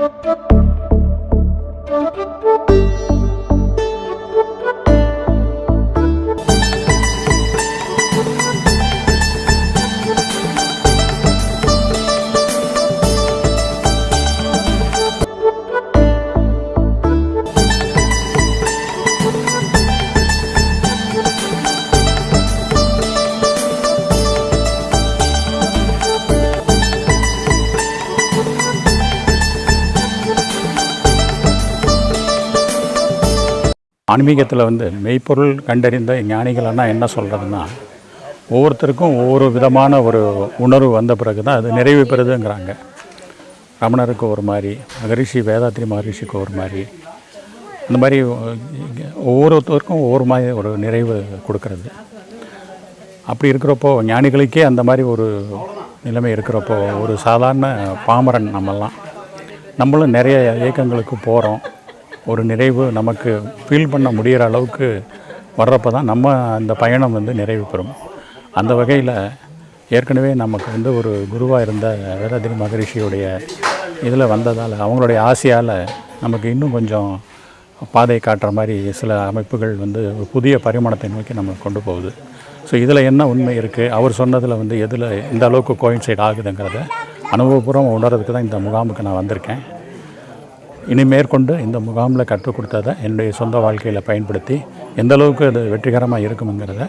Thank you. ஆன்மீகத்தில் வந்து மெய்ப்பொருள் கண்டறிந்த ஞானிகளெல்லாம் என்ன சொல்கிறதுன்னா ஒவ்வொருத்தருக்கும் ஒவ்வொரு விதமான ஒரு உணர்வு வந்த பிறகு தான் அது நிறைவு பெறுதுங்கிறாங்க. ரமணருக்கு ஒரு மாதிரி மகரிஷி வேதாத்ரி மகரிஷிக்கு ஒரு மாதிரி. அந்த மாதிரி ஒவ்வொருத்தருக்கும் ஒவ்வொரு மாதிரி ஒரு நிறைவு கொடுக்கறது. அப்படி இருக்கிறப்போ ஞானிகளுக்கே அந்த மாதிரி ஒரு நிலைமை இருக்கிறப்போ ஒரு சாதாரண பாமரன் நம்மெல்லாம். நம்மளும் நிறைய இயக்கங்களுக்கு போகிறோம் ஒரு நிறைவு நமக்கு ஃபீல் பண்ண முடிகிற அளவுக்கு வர்றப்போ தான் நம்ம அந்த பயணம் வந்து நிறைவு பெறும். அந்த வகையில் ஏற்கனவே நமக்கு வந்து ஒரு குருவாக இருந்த வேதாதிரி மகரிஷியுடைய இதில் வந்ததால் அவங்களுடைய ஆசையால் நமக்கு இன்னும் கொஞ்சம் பாதை காட்டுற மாதிரி சில அமைப்புகள் வந்து ஒரு புதிய பரிமாணத்தை நோக்கி நம்ம கொண்டு போகுது. ஸோ இதில் என்ன உண்மை இருக்குது அவர் சொன்னதில் வந்து எதில் எந்த அளவுக்கு கோயின்சைட் ஆகுதுங்கிறத அனுபவபூர்வம் உணர்றதுக்கு தான் இந்த முகாமுக்கு நான் வந்திருக்கேன். இனி மேற்கொண்டு இந்த முகாமில் கற்றுக் கொடுத்ததை என்னுடைய சொந்த வாழ்க்கையில் பயன்படுத்தி எந்த அளவுக்கு அது வெற்றிகரமாக இருக்குங்கிறத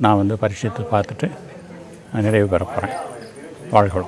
நான் வந்து பரிசீலித்து பார்த்துட்டு நிறைவு பெற போகிறேன் வாழ்களும்